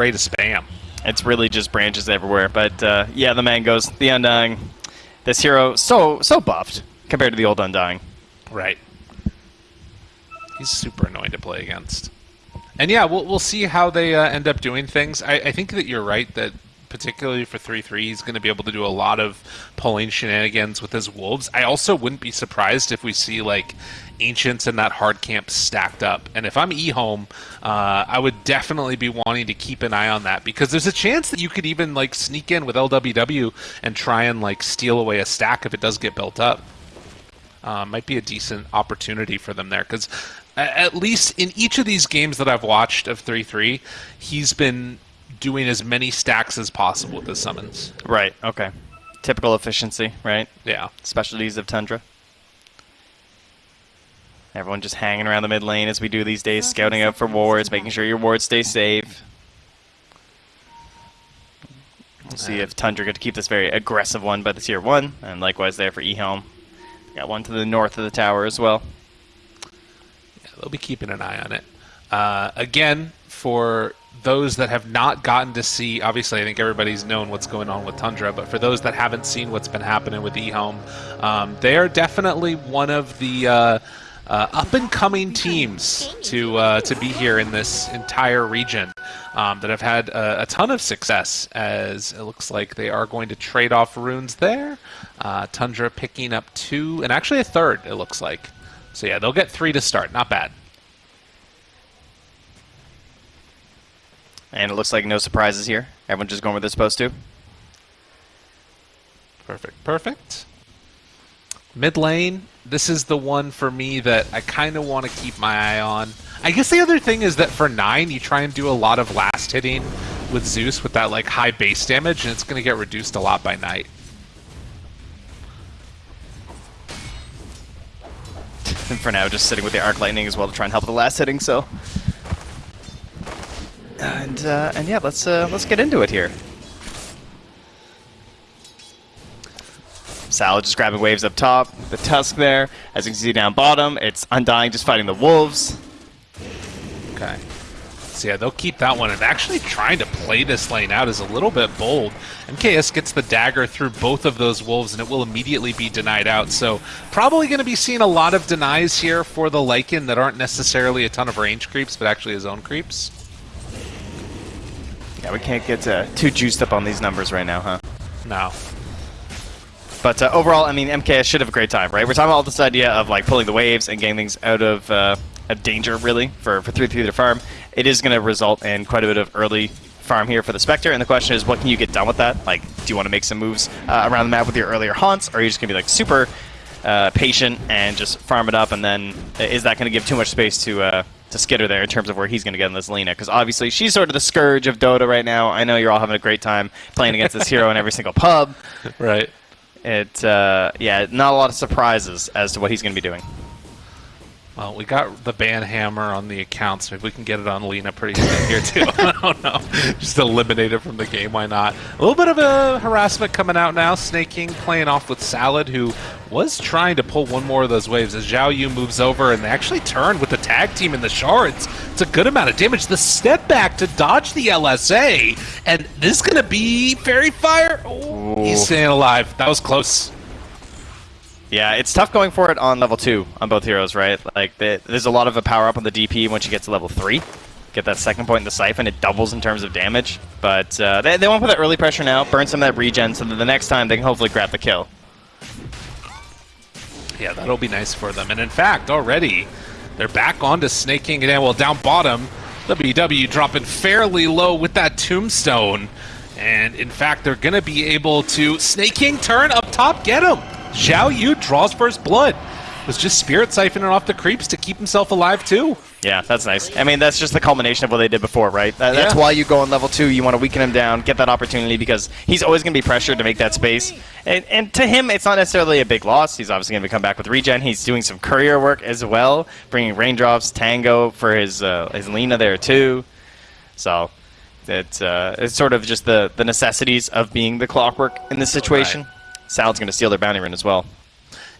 array to spam. It's really just branches everywhere. But uh, yeah, the man goes the Undying. This hero so so buffed compared to the old Undying. Right. He's super annoying to play against. And yeah, we'll, we'll see how they uh, end up doing things. I, I think that you're right that particularly for 3-3, he's going to be able to do a lot of pulling shenanigans with his wolves. I also wouldn't be surprised if we see like ancients and that hard camp stacked up. And if I'm eHome, uh, I would definitely be wanting to keep an eye on that because there's a chance that you could even like sneak in with LWW and try and like steal away a stack if it does get built up. Uh, might be a decent opportunity for them there because at least in each of these games that I've watched of 3-3, he's been doing as many stacks as possible with his summons. Right, okay. Typical efficiency, right? Yeah. Specialties of Tundra. Everyone just hanging around the mid lane as we do these days, scouting out for wards, making sure your wards stay safe. We'll see if Tundra get to keep this very aggressive one by the tier 1, and likewise there for eHome. Got one to the north of the tower as well. Yeah, they'll be keeping an eye on it. Uh, again, for those that have not gotten to see, obviously, I think everybody's known what's going on with Tundra, but for those that haven't seen what's been happening with eHome, um, they are definitely one of the uh, uh, up and coming teams to uh, to be here in this entire region um, that have had a, a, ton of success. As it looks like they are going to trade off runes there. Uh, Tundra picking up two and actually a third. It looks like. So yeah, they'll get three to start. Not bad. And it looks like no surprises here. Everyone just going where they're supposed to. Perfect. Perfect. Mid lane, this is the one for me that I kind of want to keep my eye on. I guess the other thing is that for 9, you try and do a lot of last hitting with Zeus with that like high base damage, and it's going to get reduced a lot by night. And for now, just sitting with the Arc Lightning as well to try and help with the last hitting, so... And, uh, and yeah, let's, uh, let's get into it here. Salad just grabbing waves up top. The Tusk there. As you can see down bottom, it's Undying just fighting the Wolves. Okay. So yeah, they'll keep that one. And actually trying to play this lane out is a little bit bold. MKS gets the dagger through both of those Wolves, and it will immediately be denied out. So probably going to be seeing a lot of denies here for the Lycan that aren't necessarily a ton of range creeps, but actually his own creeps. Yeah, we can't get uh, too juiced up on these numbers right now, huh? No. But uh, overall, I mean, MKS should have a great time, right? We're talking about this idea of like pulling the waves and getting things out of, uh, of danger, really, for, for 3-3 to farm. It is going to result in quite a bit of early farm here for the Spectre, and the question is, what can you get done with that? Like, do you want to make some moves uh, around the map with your earlier haunts, or are you just going to be like super uh, patient and just farm it up, and then uh, is that going to give too much space to uh, to Skitter there in terms of where he's going to get in this Lina? Because obviously she's sort of the scourge of Dota right now. I know you're all having a great time playing against this hero in every single pub. Right. It, uh, yeah, not a lot of surprises as to what he's going to be doing. Well, we got the ban hammer on the accounts. Maybe we can get it on Lina pretty soon here too. I don't know. Just eliminate it from the game. Why not? A little bit of a harassment coming out now. Sneyking playing off with Salad, who was trying to pull one more of those waves as Zhao Yu moves over and they actually turned with the tag team in the shards. It's a good amount of damage. The step back to dodge the LSA, and this is going to be Faerie Fire. Oh, he's staying alive. That was close. Yeah, it's tough going for it on level 2 on both heroes, right? Like, there's a lot of a power up on the DP once you get to level 3. Get that second point in the Siphon, it doubles in terms of damage. But uh, they, they want to put that early pressure now, burn some of that regen, so that the next time they can hopefully grab the kill. Yeah, that'll be nice for them. And in fact, already, they're back onto Sneyking again. Well, down bottom, WW dropping fairly low with that Tombstone. And in fact, they're going to be able to... Snake King turn up top, get him! Zhao Yu draws first blood. Was just Spirit siphoning off the creeps to keep himself alive too. Yeah, that's nice. I mean, that's just the culmination of what they did before, right? That, that's yeah. why you go on level 2, you want to weaken him down, get that opportunity, because he's always going to be pressured to make that space. And, and to him, it's not necessarily a big loss. He's obviously going to come back with regen. He's doing some courier work as well, bringing raindrops, Tango for his, uh, his Lina there too. So it, uh, it's sort of just the, the necessities of being the clockwork in this situation. Right. Salad's going to steal their bounty rune as well.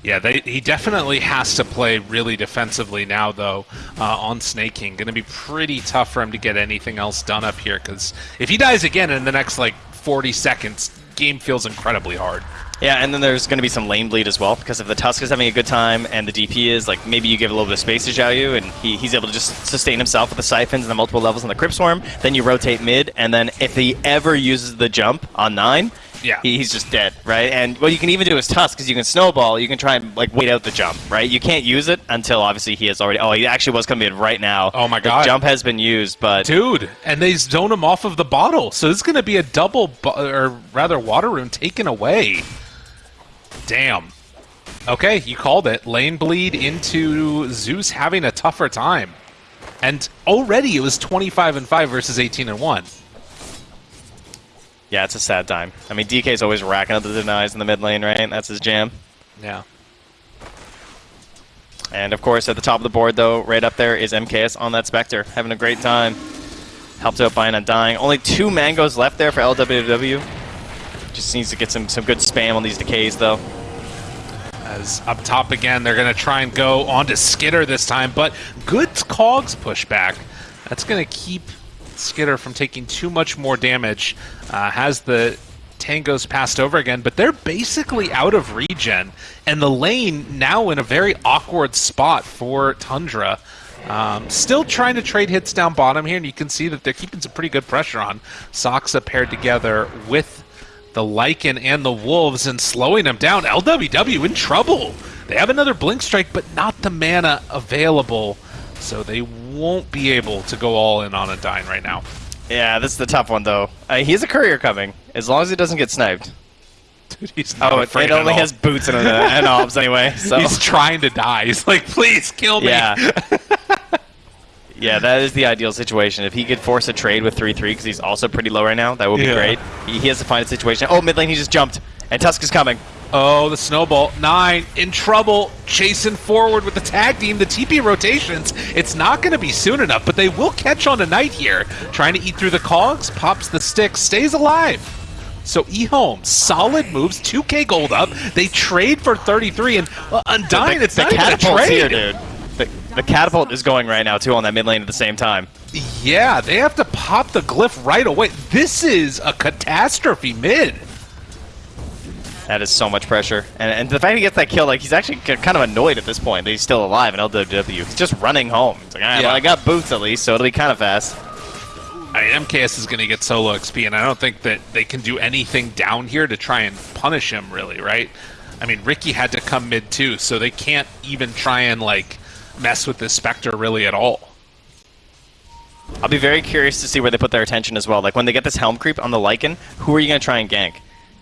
Yeah, they, he definitely has to play really defensively now, though, uh, on Sneyking. Going to be pretty tough for him to get anything else done up here, because if he dies again in the next, like, 40 seconds, game feels incredibly hard. Yeah, and then there's going to be some lane bleed as well, because if the Tusk is having a good time and the DP is, like, maybe you give a little bit of space to Xiaoyu, and he, he's able to just sustain himself with the Siphons and the multiple levels on the Crypt Swarm, then you rotate mid, and then if he ever uses the jump on 9, Yeah. he, he's just dead, right? And what you can even do is Tusk, because you can snowball, you can try and, like, wait out the jump, right? You can't use it until, obviously, he has already... Oh, he actually was coming in right now. Oh my The God. jump has been used, but... Dude, and they zone him off of the bottle, so this is going to be a double, or rather, water rune taken away. Damn. Okay, you called it. Lane bleed into Zeus having a tougher time, and already it was 25 and 5 versus 18 and 1. Yeah, it's a sad time. I mean, DK's always racking up the denies in the mid lane, right? That's his jam. Yeah. And of course, at the top of the board, though, right up there is MKS on that Spectre, having a great time. Helped out by an undying. Only two mangoes left there for LWW. Just needs to get some, some good spam on these decays, though. As up top again, they're going to try and go onto Skitter this time, but good Cogs pushback. That's going to keep Skitter from taking too much more damage. Uh, has the Tangos passed over again, but they're basically out of regen, and the lane now in a very awkward spot for Tundra. Um, still trying to trade hits down bottom here, and you can see that they're keeping some pretty good pressure on. Saksa paired together with the Lycan and the Wolves and slowing them down. LWW in trouble. They have another Blink Strike, but not the mana available, so they won't be able to go all in on a Dine right now. Yeah, this is the tough one, though. Uh, he has a courier coming, as long as he doesn't get sniped. Dude, he's not Oh, it, afraid it only has boots and, uh, and obs anyway, so... He's trying to die. He's like, please kill me. Yeah. yeah, that is the ideal situation. If he could force a trade with 3-3, because he's also pretty low right now, that would be Yeah. great. He, he has to find a situation. Oh, mid lane, he just jumped. And Tusk is coming. Oh, the snowball. Nine in trouble, chasing forward with the tag team, the TP rotations. It's not going to be soon enough, but they will catch on tonight here. Trying to eat through the cogs, pops the stick, stays alive. So eHome, solid moves, 2k gold up. They trade for 33, and well, Undying, the, it's the not even a trade. here, dude. The, the catapult is going right now, too, on that mid lane at the same time. Yeah, they have to pop the glyph right away. This is a catastrophe mid. That is so much pressure. And, and the fact he gets that kill, like, he's actually kind of annoyed at this point that he's still alive in LWW. He's just running home. He's like, right, Yeah. well, I got boots at least, so it'll be kind of fast. I mean, MKS is going to get solo XP, and I don't think that they can do anything down here to try and punish him, really, right? I mean, Riki had to come mid too, so they can't even try and, like, mess with this Spectre really at all. I'll be very curious to see where they put their attention as well. Like, when they get this helm creep on the Lycan, who are you going to try and gank?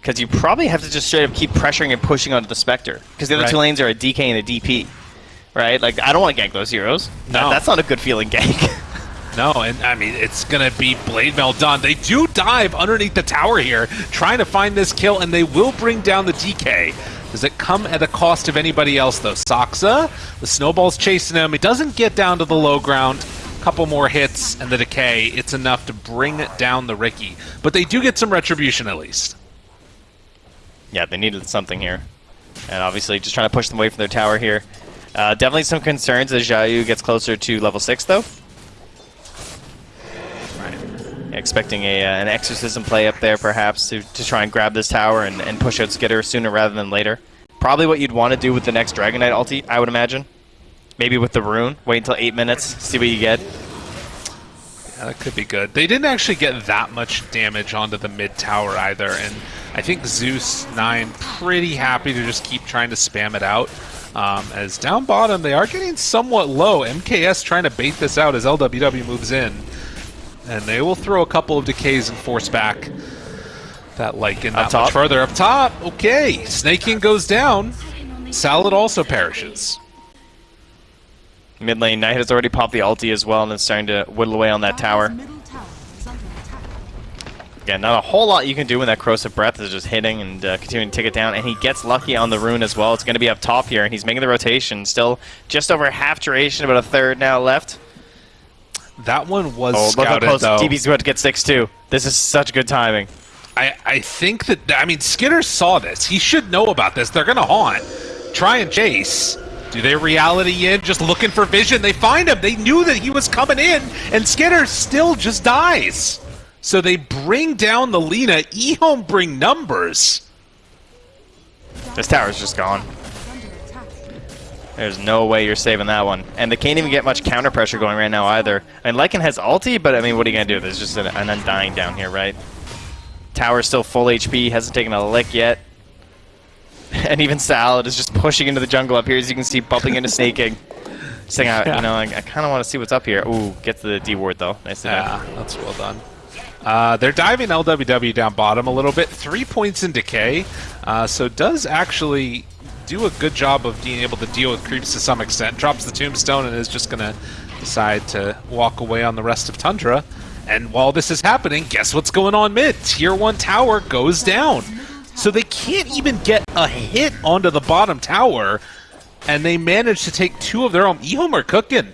Because you probably have to just straight up keep pressuring and pushing onto the Spectre. Because the other Right. two lanes are a DK and a DP. Right? Like, I don't want to gank those heroes. That- No. that's not a good feeling gank. No, and I mean, it's going to be Blade Mail done. They do dive underneath the tower here, trying to find this kill, and they will bring down the DK. Does it come at the cost of anybody else, though? Saksa, the snowball's chasing him. It doesn't get down to the low ground. Couple more hits, and the decay. It's enough to bring down the Riki. But they do get some retribution, at least. Yeah, they needed something here. And obviously, just trying to push them away from their tower here. Uh, definitely some concerns as Xiaoyu gets closer to level 6, though. Expecting a, uh, an exorcism play up there, perhaps, to, to try and grab this tower and, and push out Skitter sooner rather than later. Probably what you'd want to do with the next Dragon Knight ulti, I would imagine. Maybe with the rune. Wait until 8 minutes, see what you get. Yeah, that could be good. They didn't actually get that much damage onto the mid tower either, and I think Zeus 9 pretty happy to just keep trying to spam it out. Um, as down bottom, they are getting somewhat low. MKS trying to bait this out as LWW moves in. And they will throw a couple of decays and force back that Lycan that top? much further. Up top, okay. Sneyking goes down. Salad also perishes. Mid lane, Knight has already popped the ulti as well and is starting to whittle away on that tower. Again, not a whole lot you can do when that corrosive breath is just hitting and uh, continuing to take it down. And he gets lucky on the rune as well. It's going to be up top here, and he's making the rotation. Still just over half duration, about a third now left. That one was Oh, look how scouted, close. though. DP's about to get 6 too. This is such good timing. I, I think that I mean Skitter saw this. He should know about this. They're gonna haunt. try and chase. Do they reality in, just looking for vision? They find him. They knew that he was coming in, and Skitter still just dies. So they bring down the Lina. eHome bring numbers. This tower's just gone. There's no way you're saving that one. And they can't even get much counter pressure going right now either. I mean, Lycan has ulti, but I mean, what are you going to do? There's just an, an Undying down here, right? Tower's still full HP, hasn't taken a lick yet. and even Salad is just pushing into the jungle up here, as you can see, bumping into Sneyking. Saying, yeah. you know, I, I kind of want to see what's up here. Ooh, gets the D ward though. Nice to Yeah, that's well done. Uh, they're diving LWW down bottom a little bit. Three points in decay, uh, so does actually do a good job of being able to deal with creeps to some extent. Drops the tombstone and is just going to decide to walk away on the rest of Tundra. And while this is happening, guess what's going on mid? Tier 1 tower goes down. So they can't even get a hit onto the bottom tower, and they manage to take two of their own. eHome are cooking.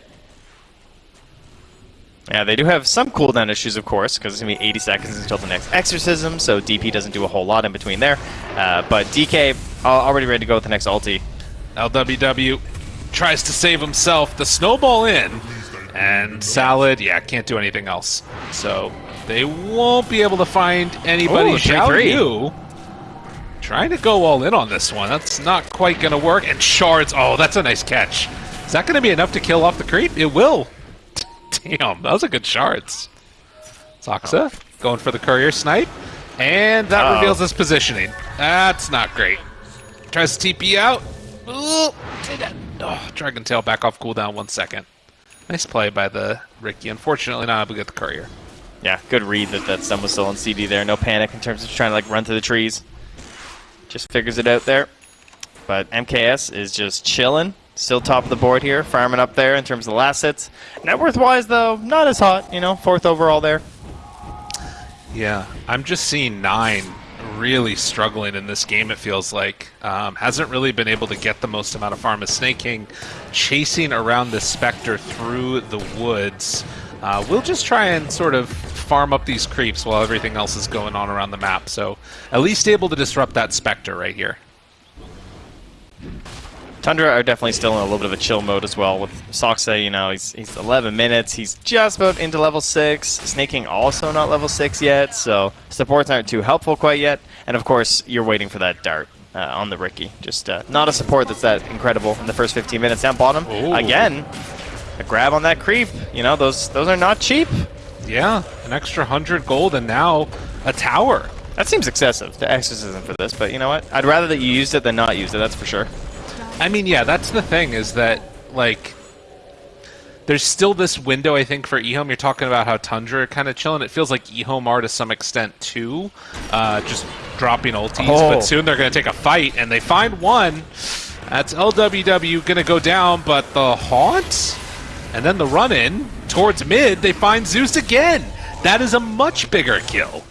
Yeah, they do have some cooldown issues, of course, because it's going to be 80 seconds until the next Exorcism, so DP doesn't do a whole lot in between there. Uh, but DK already ready to go with the next ulti. LWW tries to save himself. The snowball in, and Salad, yeah, can't do anything else. So they won't be able to find anybody. Ooh, Xiao Yu trying to go all in on this one. That's not quite going to work. And Shards, oh, that's a nice catch. Is that going to be enough to kill off the creep? It will. Damn, that was a good Shards. Saksa going for the courier snipe. And that uh -oh. reveals his positioning. That's not great. Tries to TP out. Ooh, oh, Dragon Tail back off cooldown one second. Nice play by the Riki. Unfortunately, not able to get the courier. Yeah, good read that that stun was still on CD there. No panic in terms of trying to like run through the trees. Just figures it out there. But MKS is just chilling. Still top of the board here, farming up there in terms of the last hits. Net worth-wise, though, not as hot. You know, fourth overall there. Yeah, I'm just seeing nine really struggling in this game, it feels like. Um, hasn't really been able to get the most amount of farm as Sneyking, chasing around the Spectre through the woods. Uh, we'll just try and sort of farm up these creeps while everything else is going on around the map. So at least able to disrupt that Spectre right here. Tundra are definitely still in a little bit of a chill mode as well. With Saksa, you know, he's, he's 11 minutes. He's just about into level 6. Sneyking also not level 6 yet, so supports aren't too helpful quite yet. And of course, you're waiting for that dart uh, on the Riki. Just uh, not a support that's that incredible in the first 15 minutes. Down bottom, Ooh. again, a grab on that creep. You know, those those are not cheap. Yeah, an extra 100 gold and now a tower. That seems excessive, the exorcism for this, but you know what? I'd rather that you used it than not used it, that's for sure. I mean, yeah, that's the thing is that like there's still this window I think for eHome. You're talking about how Tundra are kind of chilling. It feels like eHome are to some extent too, uh, just dropping ultis. Oh. But soon they're going to take a fight, and they find one. That's LWW going to go down, but the haunt, and then the run in towards mid. They find Zeus again. That is a much bigger kill.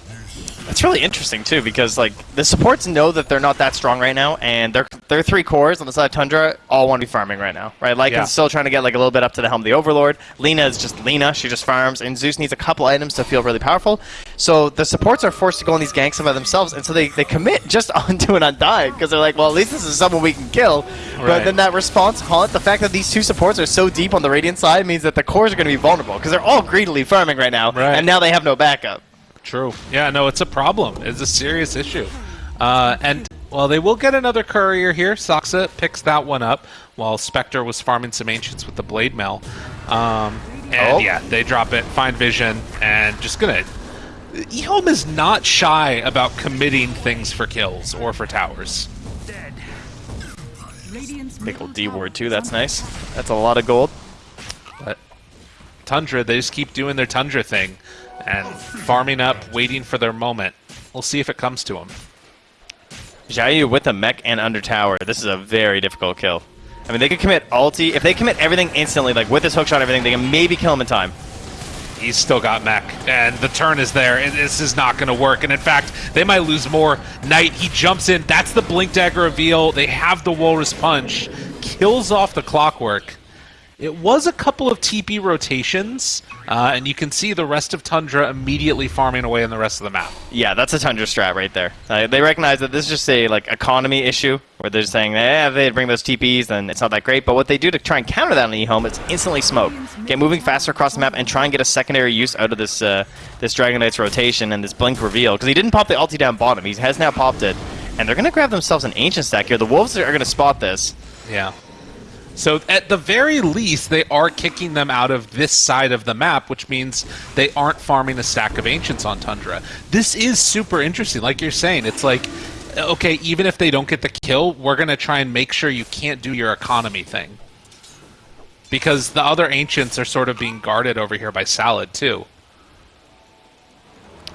That's really interesting too because like the supports know that they're not that strong right now, and their their three cores on the side of Tundra all want to be farming right now, right? Lycan's yeah. still trying to get like a little bit up to the helm of the Overlord. Lina is just Lina; she just farms, and Zeus needs a couple items to feel really powerful. So the supports are forced to go on these ganks by themselves, and so they, they commit just onto an Undying because they're like, well, at least this is someone we can kill. Right. But then that response haunt, the fact that these two supports are so deep on the Radiant side means that the cores are going to be vulnerable because they're all greedily farming right now, right. and now they have no backup. True. Yeah, no, it's a problem. It's a serious issue. Uh, and, well, they will get another courier here. Saksa picks that one up while Spectre was farming some Ancients with the Blade Mail. Um, and, oh. yeah, they drop it, find vision, and just gonna... eHome is not shy about committing things for kills or for towers. Big old D ward, too. That's nice. That's a lot of gold. But Tundra, they just keep doing their Tundra thing and farming up, waiting for their moment. We'll see if it comes to them. Xiaoyu with a mech and under tower. This is a very difficult kill. I mean, they could commit ulti. If they commit everything instantly, like with this hookshot and everything, they can maybe kill him in time. He's still got mech, and the turn is there. And this is not going to work. And in fact, they might lose more. Knight, he jumps in. That's the Blink Dagger reveal. They have the Walrus Punch. Kills off the Clockwork. It was a couple of TP rotations, uh, and you can see the rest of Tundra immediately farming away in the rest of the map. Yeah, that's a Tundra strat right there. Uh, they recognize that this is just a like economy issue, where they're saying, eh, if they bring those TPs, then it's not that great. But what they do to try and counter that on home it's instantly smoke. Get moving faster across the map and try and get a secondary use out of this uh, this Dragon Knight's rotation and this Blink reveal. Because he didn't pop the ulti down bottom, he has now popped it. And they're going to grab themselves an Ancient stack here. The Wolves are going to spot this. Yeah. So at the very least, they are kicking them out of this side of the map, which means they aren't farming a stack of ancients on Tundra. This is super interesting. Like you're saying, it's like, okay, even if they don't get the kill, we're going to try and make sure you can't do your economy thing. Because the other ancients are sort of being guarded over here by Salad, too.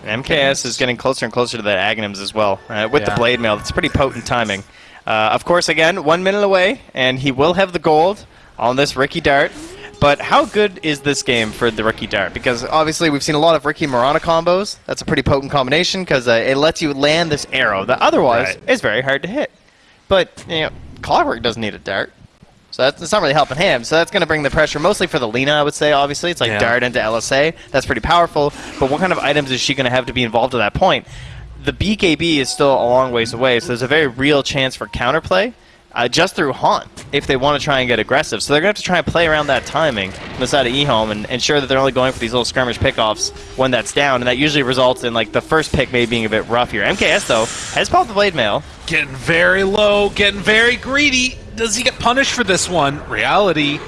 MKS is getting closer and closer to that Aghanims as well. Uh, with Yeah. the Blade Mail, it's pretty potent timing. Uh, of course, again, one minute away, and he will have the gold on this Riki Dart. But how good is this game for the Riki Dart? Because obviously we've seen a lot of Riki Mirana combos. That's a pretty potent combination because uh, it lets you land this arrow that otherwise Right. is very hard to hit. But, you know, Clockwork doesn't need a dart. So that's, that's not really helping him. So that's going to bring the pressure mostly for the Lina, I would say, obviously. It's like Yeah. dart into LSA. That's pretty powerful. But what kind of items is she going to have to be involved at that point? The BKB is still a long ways away, so there's a very real chance for counterplay uh, just through Haunt if they want to try and get aggressive. So they're going to have to try and play around that timing on the side of eHome and ensure that they're only going for these little skirmish pickoffs when that's down, and that usually results in like the first pick maybe being a bit rough here. MKS, though, has popped the Blade Mail. Getting very low, getting very greedy. Does he get punished for this one? Reality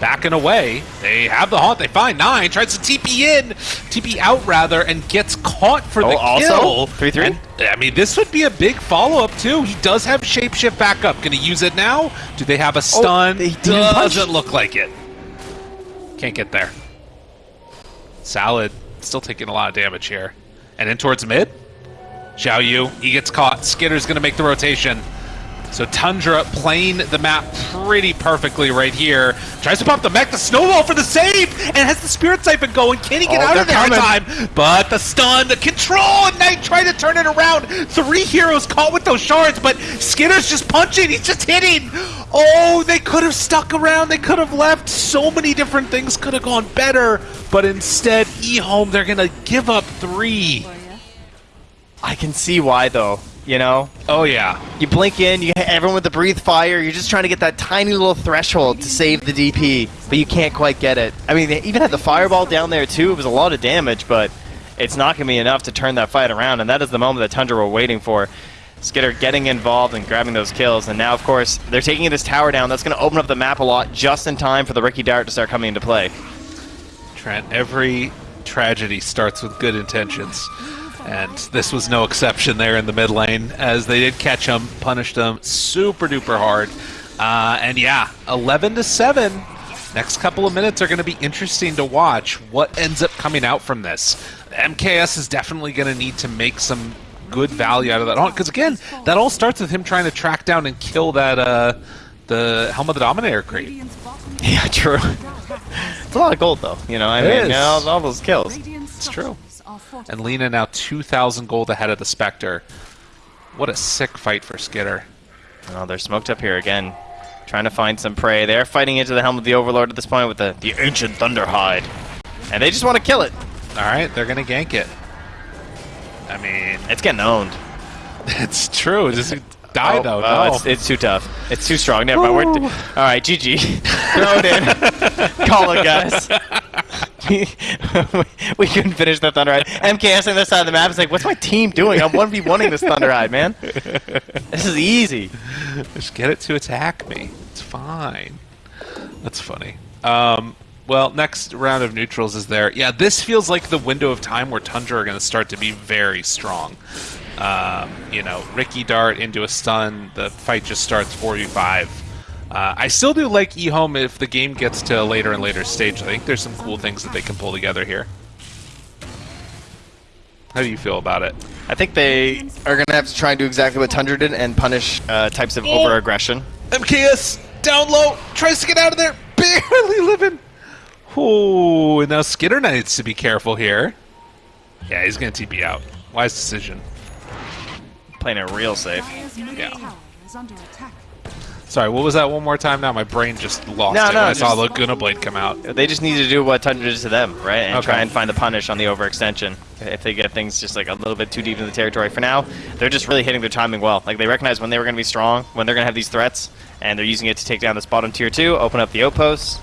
backing away. They have the haunt. They find nine. Tries to TP in, TP out rather, and gets caught for oh, the Oh, also? kill. 3-3? And, I mean, this would be a big follow up too. He does have shapeshift backup. Going to use it now? Do they have a oh, stun? Oh, didn't punch. Doesn't look like it. Can't get there. Salad still taking a lot of damage here. And in towards mid. Xiao Yu, he gets caught. Skitter's going to make the rotation. So Tundra playing the map pretty perfectly right here. Tries to pop the mech, the snowball for the save, and has the spirit siphon going. Can he get Oh, out of they're there in coming. time? But the stun, the control, and Knight trying to turn it around. Three heroes caught with those shards, but Skitter's just punching. He's just hitting. Oh, they could have stuck around. They could have left. So many different things could have gone better. But instead, eHome, they're going to give up three. Oh, I can see why, though. You know, Oh, yeah. you blink in, you hit everyone with the breathe fire. You're just trying to get that tiny little threshold to save the DP, but you can't quite get it. I mean, they even had the fireball down there too. It was a lot of damage, but it's not going to be enough to turn that fight around. And that is the moment that Tundra were waiting for. Skitter getting involved and grabbing those kills, and now, of course, they're taking this tower down. That's going to open up the map a lot just in time for the Riki Dart to start coming into play. Trent, every tragedy starts with good intentions. And this was no exception there in the mid lane, as they did catch him, punished him super duper hard. Uh, and yeah, 11 to 7. Next couple of minutes are going to be interesting to watch. What ends up coming out from this? MKS is definitely going to need to make some good value out of that. Because again, that all starts with him trying to track down and kill that uh, the Helm of the Dominator crate. Yeah, true. it's a lot of gold, though. You know, I It mean, you know, all those kills. It's true. And Lina now 2,000 gold ahead of the Spectre. What a sick fight for Skitter. Oh, they're smoked up here again. Trying to find some prey. They're fighting into the helm of the Overlord at this point with the, the ancient Thunderhide. And they just want to kill it. All right, they're going to gank it. I mean, It's getting owned. it's true. Just die, oh, though. no. it's, it's too tough. It's too strong. Never mind. All right, GG. Throw it in. Call it, guys. we couldn't finish the Thunderhide. MKS on this side of the map is like, what's my team doing? I'm 1v1ing this Thunderhide, man. This is easy. Just get it to attack me. It's fine. That's funny. Um, well, next round of neutrals is there. Yeah, this feels like the window of time where Tundra are going to start to be very strong. Um, you know, Riki Dart into a stun. The fight just starts 4v5. Uh, I still do like eHome if the game gets to a later and later stage. I think there's some cool things that they can pull together here. How do you feel about it? I think they are going to have to try and do exactly what Tundra did and punish uh, types of Oh. over-aggression. MKS down low, tries to get out of there, barely living. Ooh, and now Skitter needs to be careful here. Yeah, he's gonna TP out. Wise decision. Playing it real safe. Yeah. Sorry, what was that one more time now? My brain just lost No, it no, when I saw Laguna Blade come out. They just need to do what Tundra did to them, right? And Okay. try and find the punish on the overextension. If they get things just like a little bit too deep in the territory for now, they're just really hitting their timing well. Like they recognize when they were going to be strong, when they're going to have these threats, and they're using it to take down this bottom tier two, open up the outposts.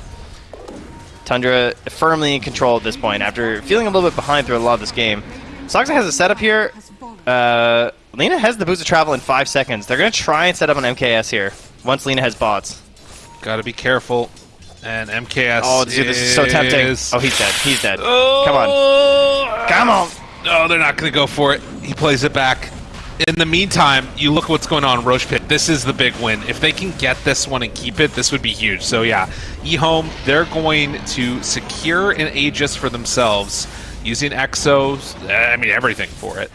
Tundra firmly in control at this point after feeling a little bit behind through a lot of this game. Saksa has a setup here. Uh, Lina has the boots of travel in five seconds. They're going to try and set up an MKS here once Lina has bots. Gotta be careful. And MKS. Oh, dude, this is so tempting. Oh, he's dead. He's dead. Oh, Come on. Come on. No, they're not going to go for it. He plays it back. In the meantime, you look what's going on in Rosh Pit. This is the big win. If they can get this one and keep it, this would be huge. So yeah, eHome, they're going to secure an Aegis for themselves using Exos. I mean, everything for it.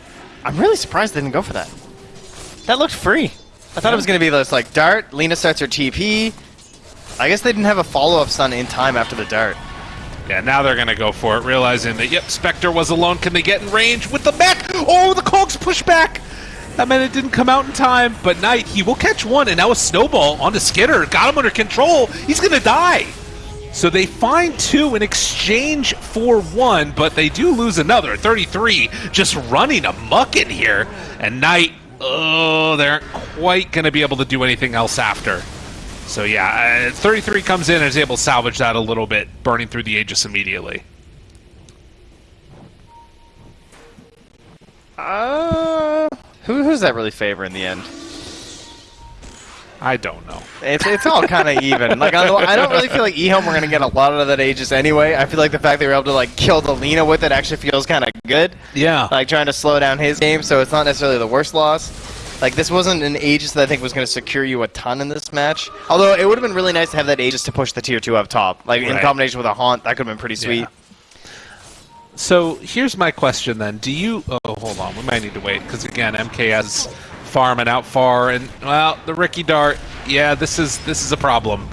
I'm really surprised they didn't go for that. That looked free. I thought it was going to be this like dart. Lina starts her TP. I guess they didn't have a follow-up stun in time after the dart. Yeah, now they're going to go for it, realizing that, yep, Spectre was alone. Can they get in range with the mech? Oh, the Cogs push back! That meant it didn't come out in time, but Knight, he will catch one, and now a snowball onto Skitter. Got him under control. He's going to die. So they find two in exchange for one, but they do lose another. 33 just running amuck in here. And Knight, oh, they aren't quite going to be able to do anything else after. So yeah, uh, 33 comes in and is able to salvage that a little bit, burning through the Aegis immediately. Uh, who who's that really favor in the end? I don't know. It's it's all kind of even. Like the, I don't really feel like eHome we're gonna get a lot out of that Aegis anyway. I feel like the fact they were able to like kill the Lina with it actually feels kind of good. Yeah. Like trying to slow down his game, so it's not necessarily the worst loss. Like this wasn't an Aegis that I think was going to secure you a ton in this match. Although it would have been really nice to have that Aegis to push the tier two up top. Like in combination with a haunt, that could have been pretty sweet. Yeah. So here's my question then: Do you? Oh, hold on. We might need to wait because again, MKS farming out far, and well, the Riki Dart. Yeah, this is this is a problem.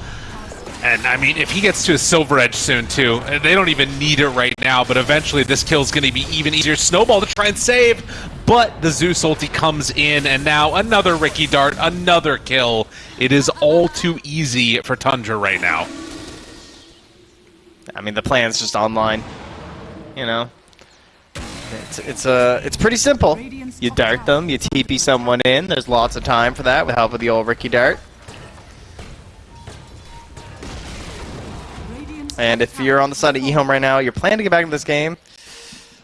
And I mean, if he gets to a silver edge soon too, they don't even need it right now. But eventually, this kill is going to be even easier. Snowball to try and save, but the Zeus ulti comes in, and now another Riki Dart, another kill. It is all too easy for Tundra right now. I mean, the plan's just online. You know, it's it's uh, it's pretty simple. You dart them, you TP someone in. There's lots of time for that with help of the old Riki dart. And if you're on the side of eHome right now, you're planning to get back into this game.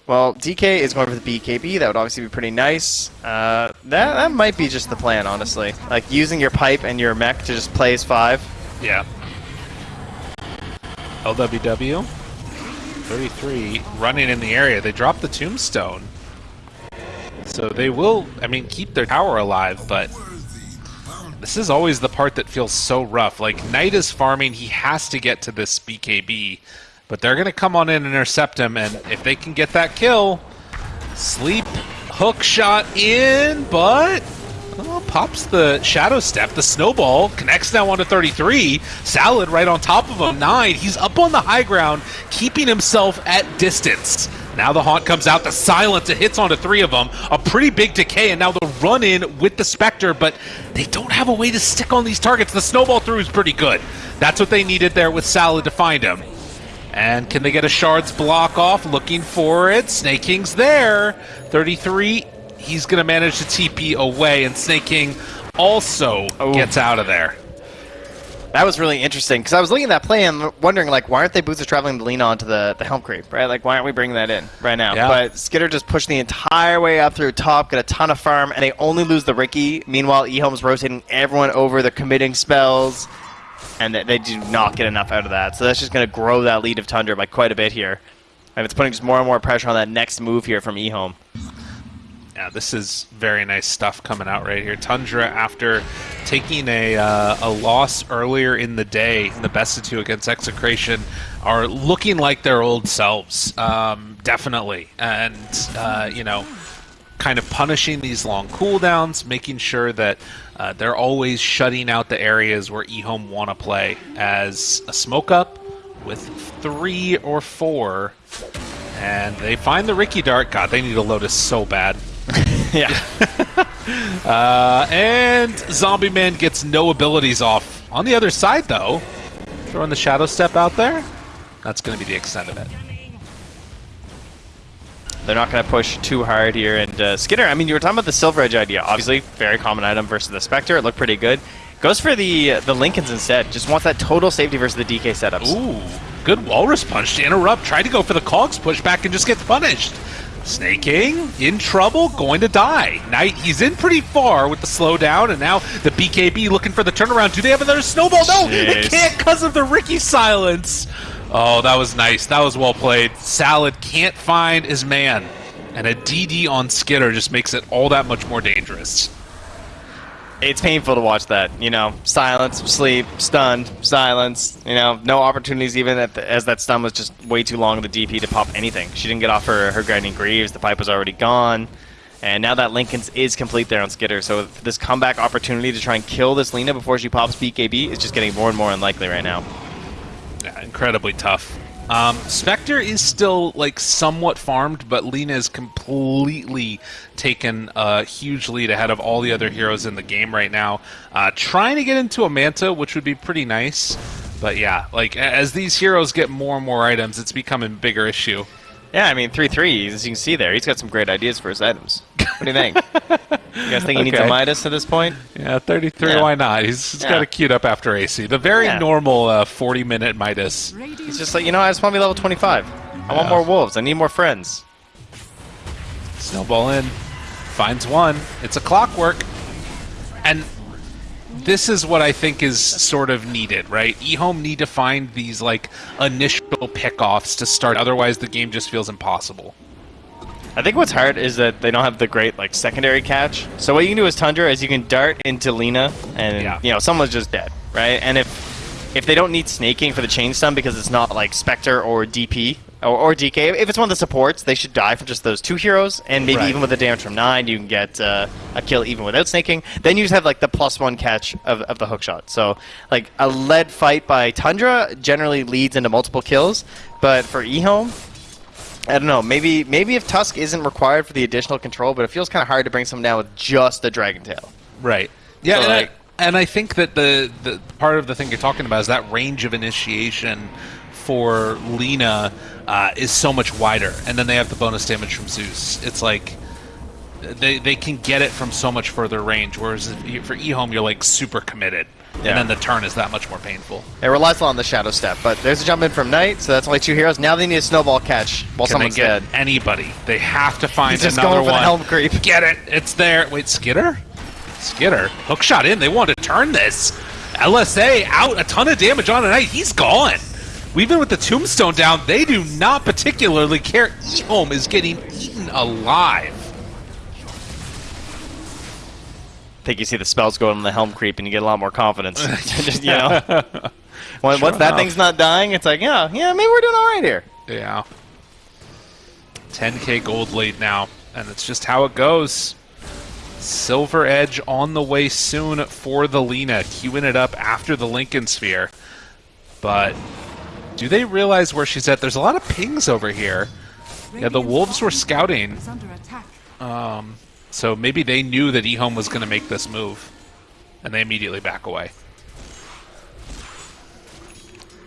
Well, DK is going for the BKB. That would obviously be pretty nice. Uh, that that might be just the plan, honestly. Like using your pipe and your mech to just play as five. Yeah. LWW. 33 running in the area. They drop the tombstone. So they will, I mean, keep their tower alive, but this is always the part that feels so rough. Like, Knight is farming, he has to get to this BKB, but they're going to come on in and intercept him, and if they can get that kill, sleep, hook shot in, but Oh, pops the Shadow Step, the Snowball, connects now onto 33. Salad right on top of him, 9. He's up on the high ground, keeping himself at distance. Now the Haunt comes out, the Silence, it hits onto three of them. A pretty big decay, and now the run in with the Spectre, but they don't have a way to stick on these targets. The Snowball through is pretty good. That's what they needed there with Salad to find him. And can they get a Shard's block off? Looking for it. Sneyking's there. 33. He's going to manage to TP away, and Sneyking also Oh. gets out of there. That was really interesting because I was looking at that play and wondering like why aren't they boosters traveling to lean onto the the helm creep right like why aren't we bringing that in right now Yeah. but Skitter just pushed the entire way up through top get a ton of farm and they only lose the Riki meanwhile eHome's rotating everyone over they're committing spells and they, they do not get enough out of that so that's just going to grow that lead of Tundra by quite a bit here and it's putting just more and more pressure on that next move here from eHome Yeah, this is very nice stuff coming out right here. Tundra, after taking a, uh, a loss earlier in the day in the best of two against Execration, are looking like their old selves, um, definitely. And, uh, you know, kind of punishing these long cooldowns, making sure that uh, they're always shutting out the areas where eHome want to play as a smoke up with three or four. And they find the Riki Dart. God, they need a Lotus so bad. yeah Uh, and Zombie Man gets no abilities off. On the other side, though, throwing the Shadow Step out there, that's going to be the extent of it. They're not going to push too hard here. And uh, Skitter, I mean, you were talking about the Silver Edge idea. Obviously, very common item versus the Spectre. It looked pretty good. Goes for the uh, the Linken's instead. Just wants that total safety versus the DK setups. Ooh, good Walrus Punch to interrupt. Tried to go for the Cogs pushback and just gets punished. Sneyking in trouble, going to die. Knight, he's in pretty far with the slowdown, and now the BKB looking for the turnaround. Do they have another snowball? No, they Jeez. can't because of the Riki silence. Oh, that was nice. That was well played. Salad can't find his man, and a DD on Skitter just makes it all that much more dangerous. It's painful to watch that. You know, silence, sleep, stunned, silence. You know, no opportunities even at the, as that stun was just way too long in the DP to pop anything. She didn't get off her, her grinding greaves. The pipe was already gone. And now that Linken's is complete there on Skitter, so this comeback opportunity to try and kill this Lina before she pops BKB is just getting more and more unlikely right now. Yeah, incredibly tough. Um, Spectre is still like somewhat farmed, but Lina is completely taken a huge lead ahead of all the other heroes in the game right now. Uh, trying to get into a Manta, which would be pretty nice. But yeah, like as these heroes get more and more items, it's becoming a bigger issue. Yeah, I mean, 3-3, as you can see there, he's got some great ideas for his items. What do you think? you guys think he needs a Midas at this point? Yeah, 33, Yeah. why not? He's, he's got Yeah. it queued up after AC. The very Yeah. normal uh, 40 minute Midas. He's just like, you know, I just want to be level 25. I want more wolves. I need more friends. Snowball in, finds one. It's a clockwork, and this is what I think is sort of needed, right? eHome need to find these like initial pickoffs to start. Otherwise, the game just feels impossible. I think what's hard is that they don't have the great like secondary catch. So what you can do as Tundra is you can dart into Lina, and Yeah. you know someone's just dead, right? And if if they don't need Sneyking for the chain stun because it's not like Spectre or DP or, or DK, if it's one of the supports, they should die from just those two heroes, and maybe Right. even with the damage from nine, you can get uh, a kill even without Sneyking. Then you just have like the plus one catch of, of the hook shot. So like a lead fight by Tundra generally leads into multiple kills, but for eHome. I don't know. Maybe maybe if Tusk isn't required for the additional control, but it feels kind of hard to bring someone down with just a Dragon Tail. Right. Yeah, So, and, like- I, and I think that the the part of the thing you're talking about is that range of initiation for Lina uh, is so much wider, and then they have the bonus damage from Zeus. It's like they they can get it from so much further range, whereas for eHome you're like super committed, Yeah. and then the turn is that much more painful. It relies a lot on the Shadow Step, but there's a jump in from Knight, so that's only two heroes. Now they need a snowball catch while Can they someone's get dead. anybody? They have to find He's just another going for the helm creep. Get it? It's there. Wait, Skitter? Skitter. Hook shot in. They want to turn this. LSA out a ton of damage on tonight. He's gone. Even with the tombstone down, they do not particularly care. eHome is getting eaten alive. I think you see the spells going on the helm creep, and you get a lot more confidence. Just, you know, when, Sure once that thing's not dying, it's like, yeah, yeah, maybe we're doing all right here. Yeah. 10k gold lead now, and it's just how it goes. Silver Edge on the way soon for the Lina, queuing it up after the Linken Sphere. But do they realize where she's at? There's a lot of pings over here. Yeah, the Wolves were scouting, Is under attack. so maybe they knew that eHome was going to make this move, and they immediately back away.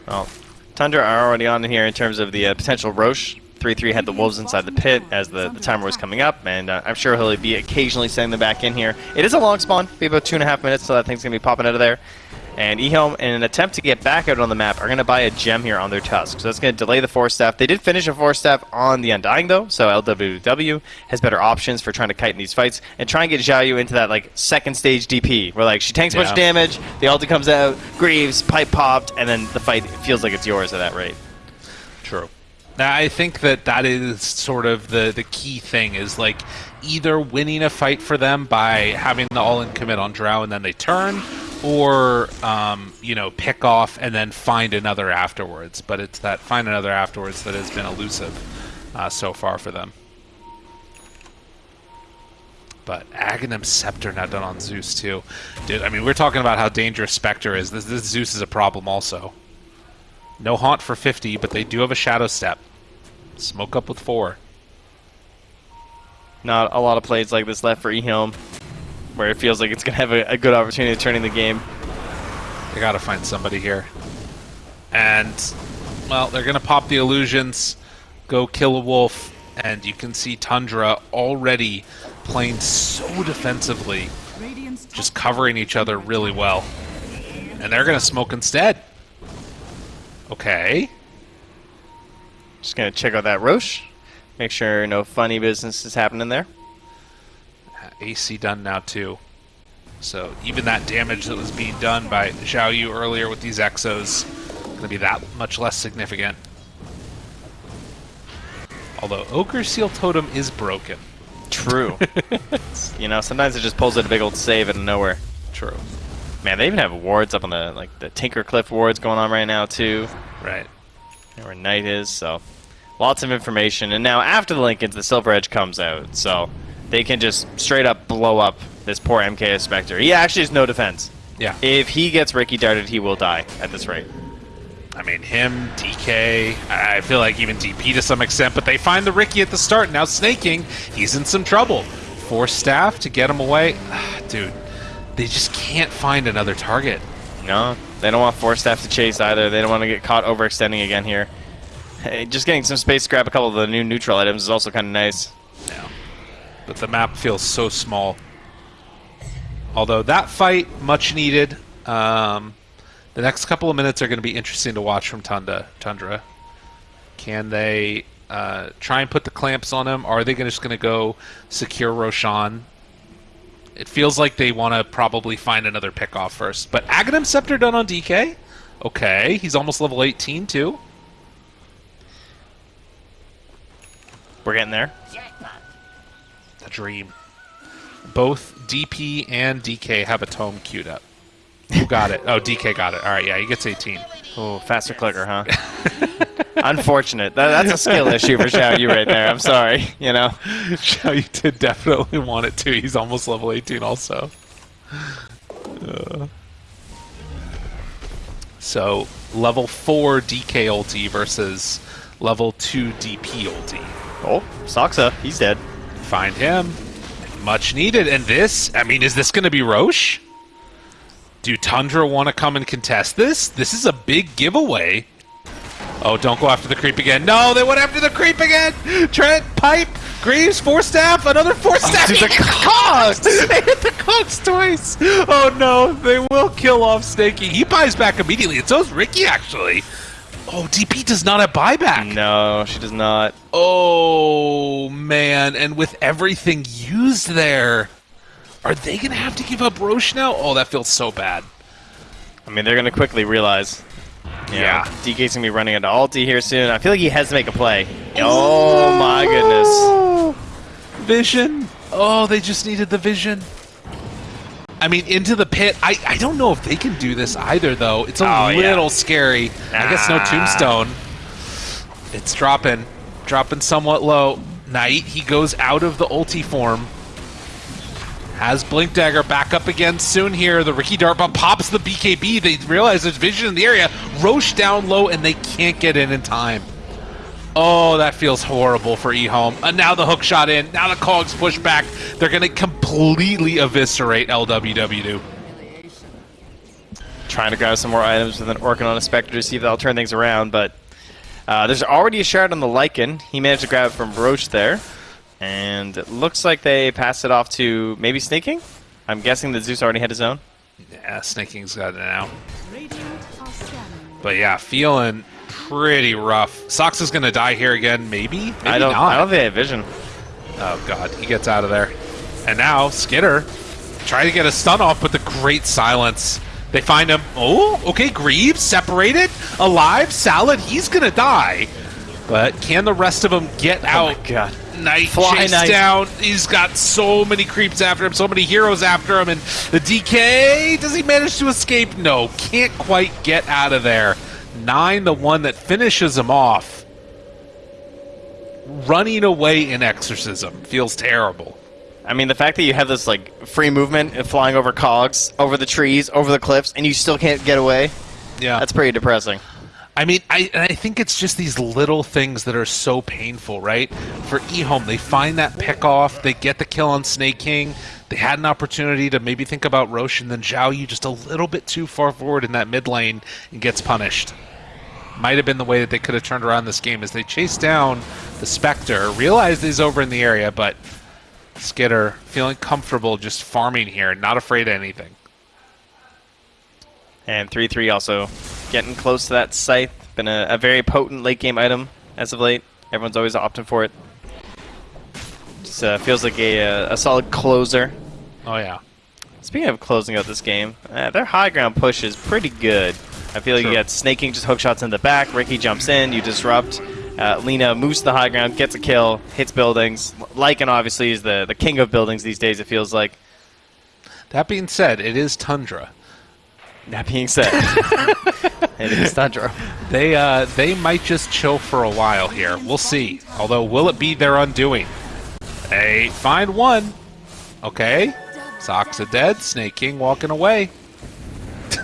Well, Tundra are already on here in terms of the uh, potential Rosh. 3-3 had the Wolves inside the pit as the, the timer was coming up, and uh, I'm sure he'll be occasionally sending them back in here. It is a long spawn, be about two and a half minutes so that thing's going to be popping out of there. And eHome, in an attempt to get back out on the map, are going to buy a gem here on their Tusk. So that's going to delay the Force Staff. They did finish a Force Staff on the Undying, though, so LWW has better options for trying to kite in these fights and try and get Zhao Yu into that like second stage DP, where like she tanks a bunch of damage, the ulti comes out, Greaves, pipe popped, and then the fight feels like it's yours at that rate. True. Now, I think that that is sort of the the key thing is like either winning a fight for them by having the all in commit on Drow and then they turn, or um, you know pick off and then find another afterwards. But it's that find another afterwards that has been elusive uh, so far for them. But Aghanim Scepter not done on Zeus too, dude. I mean, we're talking about how dangerous Spectre is. This, this Zeus is a problem also. No haunt for 50, but they do have a shadow step. Smoke up with four. Not a lot of plays like this left for eHome. Where it feels like it's going to have a, a good opportunity of turning the game. They gotta find somebody here. And, well, they're gonna pop the illusions, go kill a wolf, and you can see Tundra already playing so defensively, just covering each other really well. And they're gonna smoke instead. Okay. Just going to check out that Rosh. Make sure no funny business is happening there. AC done now too. So even that damage that was being done by Xiao Yu earlier with these exos going to be that much less significant. Although Ogre Seal Totem is broken. True. you know, sometimes it just pulls out a big old save out of nowhere. True. Man, they even have wards up on the like the Tinker Cliff wards going on right now too. Right. Where Knight is, so lots of information. And now after the Linken's, the Silver Edge comes out, so they can just straight up blow up this poor MKS Spectre. He actually has no defense. Yeah. If he gets Riki darted, he will die at this rate. I mean, him, DK, I feel like even DP to some extent, but they find the Riki at the start. Now Sneyking, he's in some trouble. Force staff to get him away. Ah, dude, they just can't find another target. No, they don't want Force Staff to chase either. They don't want to get caught overextending again here. Hey, just getting some space to grab a couple of the new neutral items is also kind of nice. But the map feels so small. Although that fight, much needed. Um, the next couple of minutes are going to be interesting to watch from Tundra. Tundra. Can they uh, try and put the clamps on him? Or are they just going to go secure Roshan? It feels like they want to probably find another pick off first. But Aghanim Scepter done on DK? Okay, he's almost level 18 too. We're getting there. Dream. Both DP and DK have a tome queued up. Who got it? Oh, DK got it. All right, yeah, he gets 18. Oh, faster clicker, huh? Unfortunate. That, that's a skill issue for Xiao Yu right there. I'm sorry. You know. Xiao Yu did definitely want it too. He's almost level 18 also. Uh. So, level 4 DK ulti versus level 2 DP ulti. Oh, Saksa, he's dead. Find him. Much needed. And this, I mean, is this going to be Rosh? Do Tundra want to come and contest this? This is a big giveaway. Oh, don't go after the creep again. No, they went after the creep again. Trent, pipe, Greaves, force staff, another four oh, staff. dude, He the cogs. they hit the cogs twice. Oh no, they will kill off Snaky. He buys back immediately, and so is Riki actually. Oh, DP does not have buyback. No, she does not. Oh man, and with everything used there, are they gonna have to give up Rosh now? Oh, that feels so bad. I mean, they're going to quickly realize. know, Yeah. DK's going to be running into ulti here soon. I feel like he has to make a play. Oh, my goodness. Vision. Oh, they just needed the vision. I mean, into the pit. I, I don't know if they can do this either, though. It's a Oh, yeah. little scary. I guess no ah. tombstone. It's dropping. Dropping somewhat low. Knight, he goes out of the ulti form. Has Blink Dagger back up again soon here. The Riki Dart bomb pops the BKB. They realize there's vision in the area. Rosh down low, and they can't get in in time. Oh, that feels horrible for eHome. And now the hook shot in. Now the cogs push back. They're going to completely eviscerate LWW. Trying to grab some more items with an Orchid on a Spectre to see if that'll turn things around, but uh, there's already a shard on the Lycan. He managed to grab it from Rosh there. And it looks like they passed it off to maybe Sneyking? I'm guessing that Zeus already had his own. Yeah, Sneyking's got it now. But yeah, feeling pretty rough. Sox is going to die here again, maybe? Maybe I don't. not. I don't think they have vision. Oh god, he gets out of there. And now Skitter trying to get a stun off, but the great silence. They find him. Oh, okay, Greaves separated, alive, Salad. He's gonna die. But can the rest of them get out? Oh my god. Knight Fly chase Knight. down. He's got so many creeps after him, so many heroes after him, and the DK. Does he manage to escape? No, can't quite get out of there. Nine, the one that finishes him off. Running away in exorcism feels terrible. I mean, the fact that you have this like free movement and flying over cogs, over the trees, over the cliffs, and you still can't get away. Yeah, That's pretty depressing. I mean, I and I think it's just these little things that are so painful, right? For eHome, they find that pick off, they get the kill on Sneyking. They had an opportunity to maybe think about Rosh, and then Zhao Yu just a little bit too far forward in that mid lane and gets punished. Might have been the way that they could have turned around this game as they chase down the Spectre, realized he's over in the area, but Skitter feeling comfortable just farming here, not afraid of anything. And 3-3 also getting close to that scythe. Been a, a, very potent late game item as of late. Everyone's always opting for it. Just uh, feels like a, a, a, solid closer. Oh yeah. Speaking of closing out this game, uh, their high ground push is pretty good. I feel like True. you got Sneyking just hook shots in the back, Ricky jumps in, you disrupt. Uh, Lina moves to the high ground, gets a kill, hits buildings. Lycan obviously is the, the king of buildings these days, it feels like. That being said, it is Tundra. That being said, it is Tundra. They uh, they might just chill for a while here. We'll see. Although, will it be their undoing? They find one. Okay. Socks are dead. Sneyking walking away.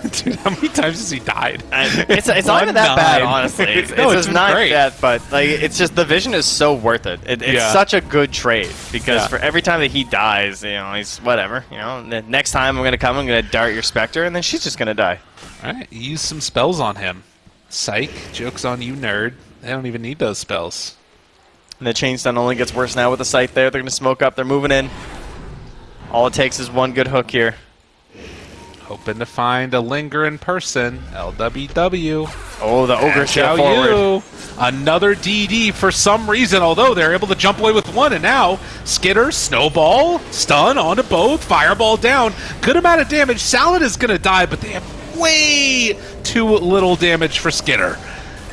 Dude, how many times has he died? it's it's not even that bad, honestly. It's, no, it's, it's not great. that, but like it's just the vision is so worth it. it it's yeah. such a good trade because yeah. for every time that he dies, you know, he's whatever. You know, the next time I'm gonna come, I'm gonna dart your specter, and then she's just gonna die. All right, use some spells on him. Psych, jokes on you, nerd. They don't even need those spells. And the chain stun only gets worse now with the sight there. They're gonna smoke up. They're moving in. All it takes is one good hook here. Hoping to find a linger in person. LWW. Oh, the ogre shot forward. You. Another DD for some reason, although they're able to jump away with one. And now, Skitter, Snowball, stun onto both, Fireball down. Good amount of damage. Salad is going to die, but they have way too little damage for Skitter.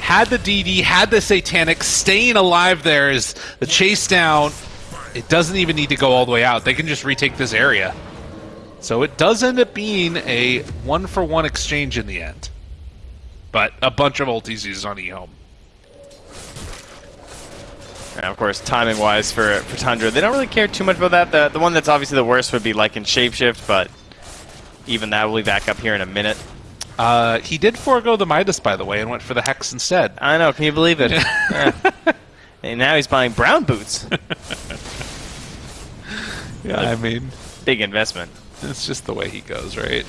Had the DD, had the Satanic, staying alive there is the chase down. It doesn't even need to go all the way out. They can just retake this area. So it does end up being a one for one exchange in the end. But a bunch of ultis used on eHome. And of course, timing wise for, for Tundra, they don't really care too much about that. The, the one that's obviously the worst would be Lycan Shapeshift, but even that will be back up here in a minute. Uh, he did forego the Midas, by the way, and went for the Hex instead. I know, can you believe it? yeah. And now he's buying brown boots. yeah, I mean... Big investment. It's just the way he goes, right?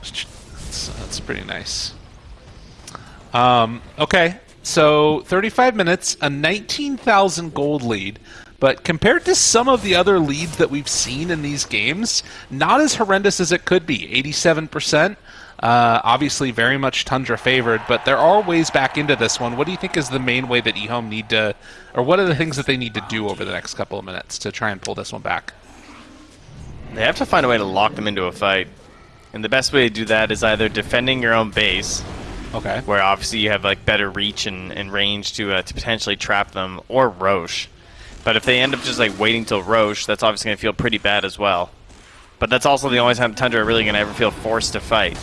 That's, pretty nice. Um, okay, so 35 minutes, a 19,000 gold lead. But compared to some of the other leads that we've seen in these games, not as horrendous as it could be. 87%. Uh, obviously, very much Tundra favored, but there are ways back into this one. What do you think is the main way that eHome need to, or what are the things that they need to do over the next couple of minutes to try and pull this one back? They have to find a way to lock them into a fight. And the best way to do that is either defending your own base, okay, where obviously you have like better reach and, and range to uh, to potentially trap them, or Rosh. But if they end up just like waiting till Rosh, that's obviously going to feel pretty bad as well. But that's also the only time Tundra are really going to ever feel forced to fight.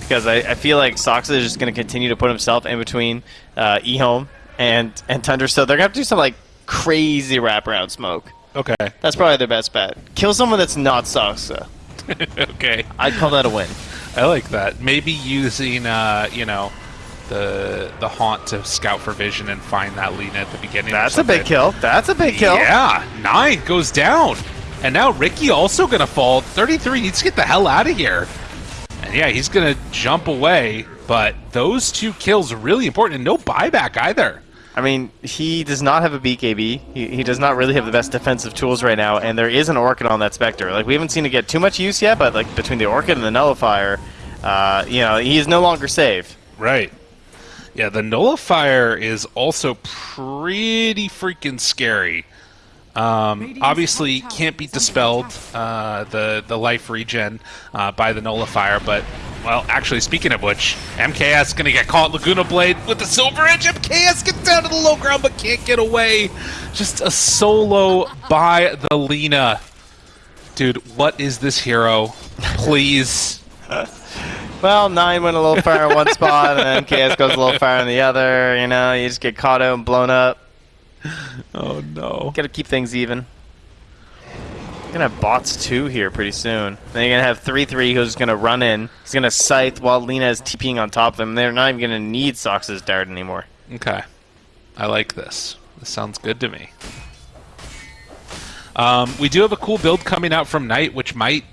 Because I, I feel like Saksa is just going to continue to put himself in between uh, eHome and, and Tundra, so they're going to have to do some like crazy wraparound smoke. Okay. That's probably their best bet. Kill someone that's not Saksa. okay. I'd call that a win. I like that. Maybe using, uh, you know, the the haunt to scout for vision and find that Lina at the beginning. That's a big kill. That's a big kill. Yeah, nine goes down, and now Riki also gonna fall. Thirty-three needs to get the hell out of here. And yeah, he's gonna jump away. But those two kills are really important, and no buyback either. I mean, he does not have a BKB. He, he does not really have the best defensive tools right now, and there is an Orchid on that Spectre. Like, we haven't seen it get too much use yet, but, like, between the Orchid and the Nullifier, uh, you know, he is no longer safe. Right. Yeah, the Nullifier is also pretty freaking scary. Um, obviously, can't be dispelled uh, the the life regen uh, by the nullifier, but well, actually, speaking of which, MKS gonna get caught Laguna Blade with the Silver Edge. MKS gets down to the low ground but can't get away. Just a solo by the Lina. Dude, what is this hero? Please. well, nine went a little far in one spot, and then MKS goes a little far in the other. You know, you just get caught out and blown up. oh no. Gotta keep things even. gonna have bots two here pretty soon. Then you're gonna have three three who's gonna run in. He's gonna scythe while Lina is TPing on top of them. They're not even gonna need Sox's dart anymore. Okay. I like this. This sounds good to me. Um, we do have a cool build coming out from Knight, which might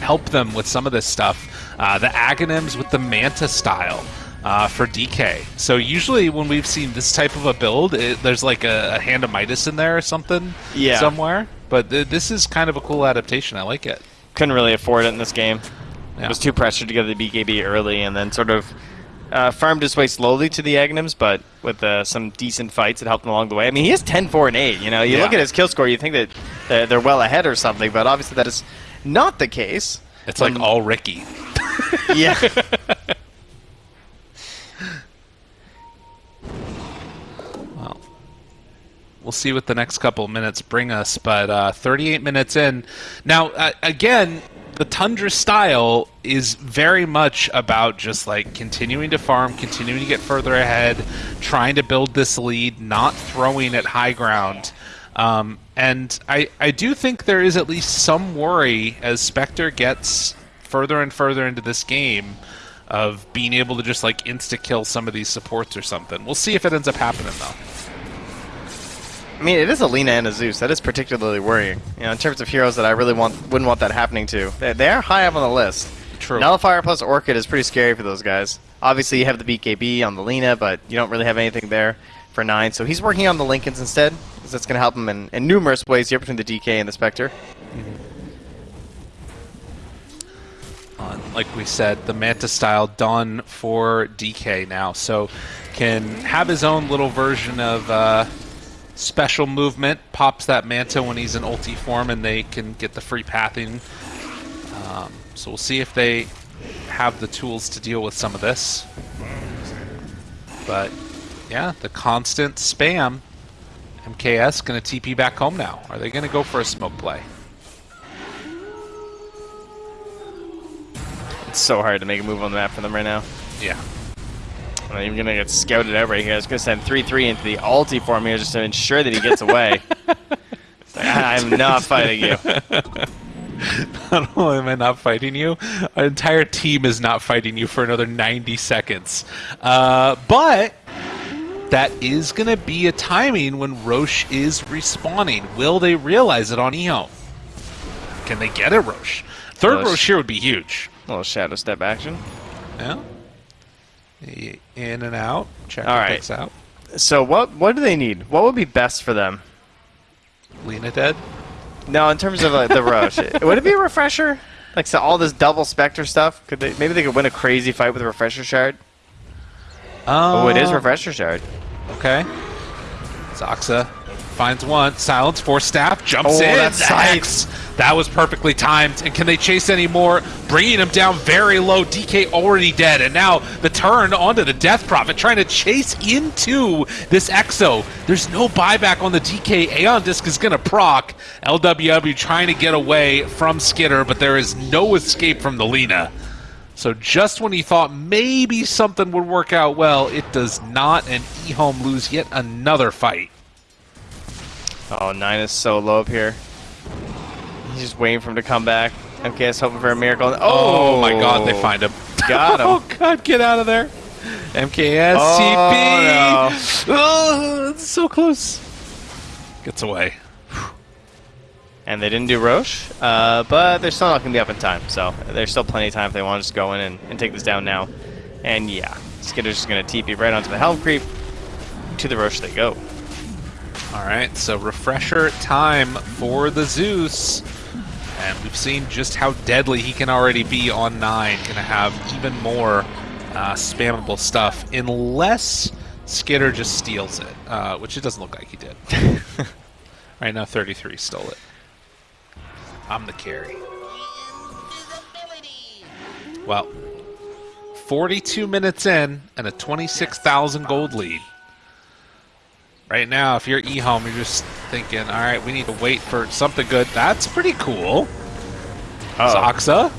help them with some of this stuff. Uh, the Aghanims with the Manta style uh, for DK. So usually when we've seen this type of a build, it, there's like a, a hand of Midas in there or something Yeah. somewhere. But th- this is kind of a cool adaptation. I like it. Couldn't really afford it in this game. Yeah. Was too pressured to get the BKB early, and then sort of uh, farmed his way slowly to the Aghanims, but with uh, some decent fights, it helped him along the way. I mean, he is 10, 4, and 8. You know, you Yeah. look at his kill score, you think that they're, they're well ahead or something, but obviously that is not the case. It's like Um, all Riki. yeah. we'll see what the next couple minutes bring us. But uh, 38 minutes in. Now, uh, again, the Tundra style is very much about just like continuing to farm, continuing to get further ahead, trying to build this lead, not throwing at high ground. Um, and I, I do think there is at least some worry as Spectre gets further and further into this game of being able to just like insta kill some of these supports or something. We'll see if it ends up happening though. I mean, it is a Lina and a Zeus. That is particularly worrying. You know, in terms of heroes that I really want, wouldn't want that happening to. They, they are high up on the list. True. Nullifier plus Orchid is pretty scary for those guys. Obviously, you have the BKB on the Lina, but you don't really have anything there for 9. So he's working on the Linken's instead, because that's going to help him in, in numerous ways here between the DK and the Spectre. Uh, like we said, the Manta style done for DK now, so can have his own little version of uh, special movement. Pops that Manta when he's in ulti form, and they can get the free pathing. Um, so we'll see if they have the tools to deal with some of this. But yeah, the constant spam. MKS going to TP back home now. Are they going to go for a smoke play? It's so hard to make a move on the map for them right now. Yeah. I'm not even going to get scouted out right here. I was going to send 3-3 into the ulti for me just to ensure that he gets away. I'm not fighting you. Not only am I not fighting you, our entire team is not fighting you for another 90 seconds. Uh, but that is going to be a timing when Rosh is respawning. Will they realize it on EO? Can they get it, Rosh? Third Rosh. Rosh here would be huge. A little shadow step action. Yeah. I- In and out. Check All the right. picks out. So what what do they need? What would be best for them? Lina dead. No, in terms of like, the rush, would it be a refresher? Like so all this double specter stuff? Could they maybe they could win a crazy fight with a refresher shard? Oh, it is Uh, refresher shard. Okay. Saksa finds one. Silence for staff. Jumps Oh, in. that's That was perfectly timed. And can they chase any more? Bringing him down very low. DK already dead. And now the turn onto the Death Prophet trying to chase into this Exo. There's no buyback on the DK. Aeon Disc is going to proc. LWW trying to get away from Skitter, but there is no escape from the Lina. So just when he thought maybe something would work out well, it does not, and eHome lose yet another fight. Oh, nine is so low up here. He's just waiting for him to come back. MKS hoping for a miracle. Oh, Oh, my god, they find him. Got him. oh god, get out of there. MKS, Oh, TP. Oh, it's so close. Gets away. And they didn't do Rosh, uh, but they're still not going to be up in time. So there's still plenty of time if they want to just go in and, and take this down now. And yeah, Skitter's just going to TP right onto the Helm Creep. To the Rosh they go. All right, so refresher time for the Zeus. And we've seen just how deadly he can already be on 9. Gonna have even more uh, spammable stuff, unless Skitter just steals it, uh, which it doesn't look like he did. right now, 33 stole it. I'm the carry. Well, 42 minutes in and a 26,000 gold lead. Right now, if you're eHome, you're just thinking, all right, we need to wait for something good. That's pretty cool. Oh, Saksa.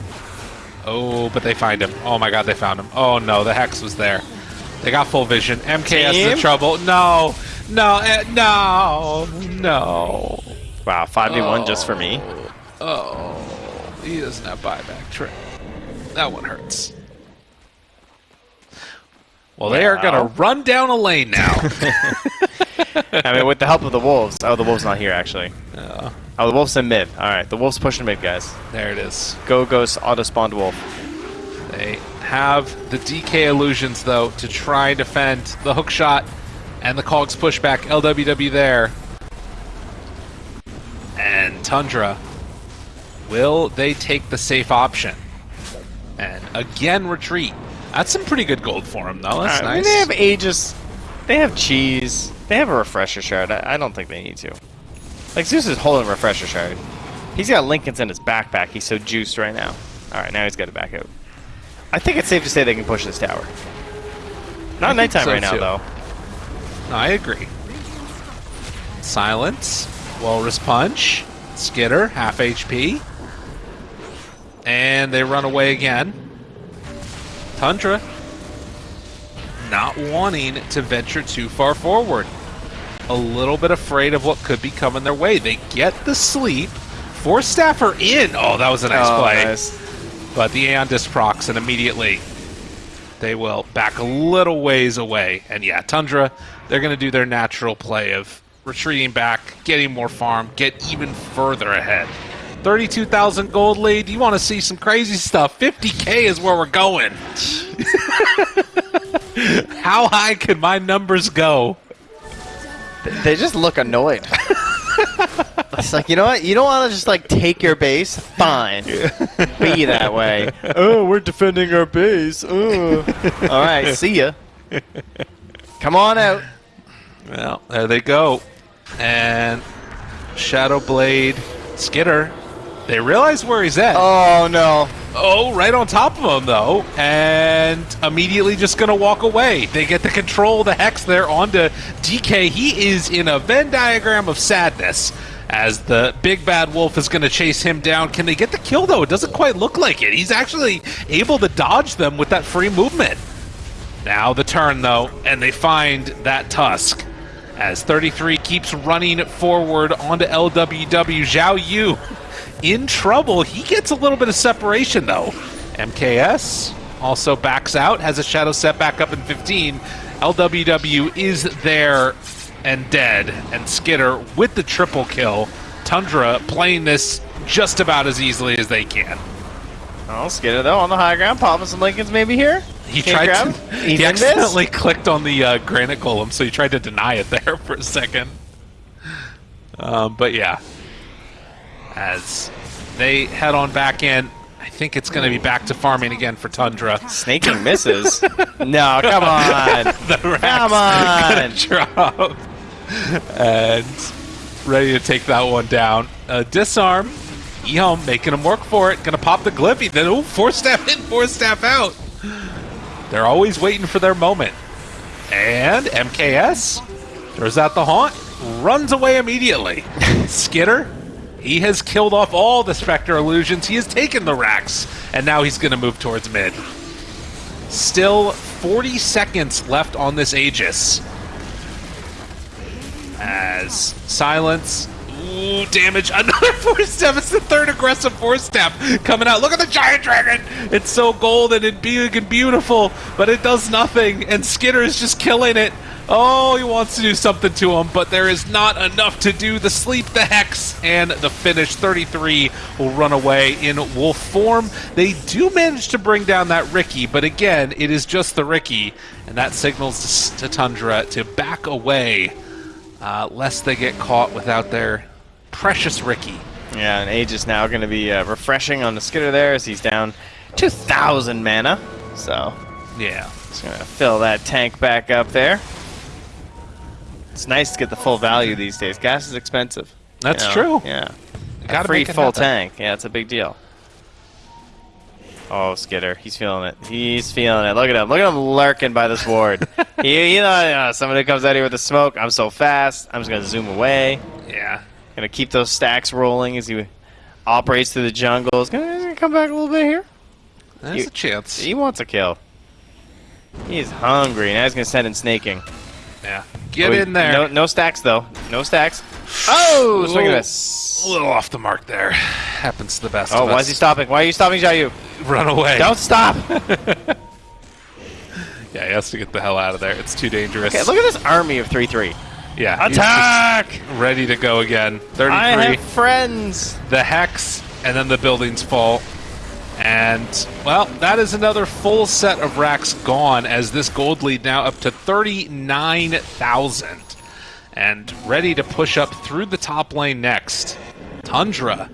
Oh, but they find him. Oh my god, they found him. Oh no, the Hex was there. They got full vision. MKS is in trouble. No, no, eh, no, no. Wow, 5v1 just for me. Oh, he doesn't have buyback trade. That one hurts. Well, they are going to run down a lane now. I mean, with the help of the wolves. Oh, the wolves not here actually. Uh, Oh, the wolves in mid. All right, the wolves pushing mid, guys. there it is. Go ghost auto spawned wolf. They have the DK illusions, though, to try and defend the hook shot and the Cogs pushback. LWW there. And Tundra. Will they take the safe option? And again, retreat. That's some pretty good gold for him, though. That's right, I mean, nice. they have Aegis. They have cheese. They have a refresher shard. I, I don't think they need to. Like Zeus is holding a refresher shard. He's got Linken's in his backpack. He's so juiced right now. All right, now he's got to back out. I think it's safe to say they can push this tower. Not nighttime so, right now too. though. No, I agree. Silence. Walrus Punch. Skitter, half HP. And they run away again. Tundra. Not wanting to venture too far forward. A little bit afraid of what could be coming their way. They get the sleep. Four staffer in. Oh, that was a nice Oh, play. nice. But the Aeon Disc procs, and immediately they will back a little ways away. And yeah, Tundra, they're going to do their natural play of retreating back, getting more farm, get even further ahead. 32,000 gold lead. You want to see some crazy stuff? 50k is where we're going. How high can my numbers go? They just look annoyed. it's like you know what? You don't want to just like take your base. Fine, be that way. Oh, we're defending our base. Oh. All right, see ya. Come on out. Well, there they go. And Shadow Blade, Skitter, they realize where he's at. Oh no. Oh, right on top of him though, and immediately just gonna walk away. They get to control the hex there onto DK. He is in a Venn diagram of sadness as the big bad wolf is gonna chase him down. Can they get the kill though? It doesn't quite look like it. He's actually able to dodge them with that free movement. Now the turn though, and they find that tusk. As 33 keeps running forward onto LWW, Zhao Yu in trouble. He gets a little bit of separation though. MKS also backs out, has a shadow set back up in 15. LWW is there and dead, and Skitter with the triple kill. Tundra playing this just about as easily as they can. Oh, Skitter though on the high ground, popping some Linken's maybe here. He Can't tried to. He He, accidentally clicked on the uh, granite golem, so he tried to deny it there for a second. Um, but yeah, as they head on back in, I think it's going to be back to farming again for Tundra. Sneyking misses. no, come on. the Rax Come on. gonna drop and ready to take that one down. Uh, disarm. eHome making him work for it. Gonna pop the Gliffy. Then ooh, four staff in, four step out. They're always waiting for their moment. And MKS throws out the haunt, runs away immediately. Skitter, he has killed off all the Spectre illusions. He has taken the racks, and now he's going to move towards mid. Still 40 seconds left on this Aegis. As silence. Ooh, damage. Another four step. It's the third aggressive four step coming out. Look at the giant dragon. It's so golden and big and beautiful, but it does nothing. And Skitter is just killing it. Oh, he wants to do something to him, but there is not enough to do. The sleep, the hex, and the finish. 33 will run away in wolf form. They do manage to bring down that Riki, but again, it is just the Riki, and that signals to Tundra to back away, uh, lest they get caught without their precious Riki. Yeah, and Aegis now going to be uh, refreshing on the Skitter there as he's down 2,000 mana. So, Yeah. just going to fill that tank back up there. It's nice to get the full value these days. Gas is expensive. That's you know? true. Yeah. Gotta free full happen. tank. Yeah, it's a big deal. Oh, Skitter. He's feeling it. He's feeling it. Look at him. Look at him lurking by this ward. he, you know, uh, somebody comes out here with the smoke. I'm so fast. I'm just going to zoom away. Yeah. Gonna keep those stacks rolling as he operates through the jungle. He's gonna, he's gonna come back a little bit here. There's You- a chance. He wants a kill. He's hungry. Now he's gonna send in Sneyking. Yeah. Get Oh, in there. No, no stacks though. No stacks. Oh, swing and Ooh. miss. A little off the mark there. Happens to the best Oh, why us. is he stopping? Why are you stopping, Jayu? Run away. Don't stop. Yeah, he has to get the hell out of there. It's too dangerous. Okay, look at this army of 3-3. yeah, Attack! ready to go again. 33. I have friends. the hex, and then the buildings fall. And, well, that is another full set of racks gone as this gold lead now up to 39,000. And ready to push up through the top lane next. Tundra.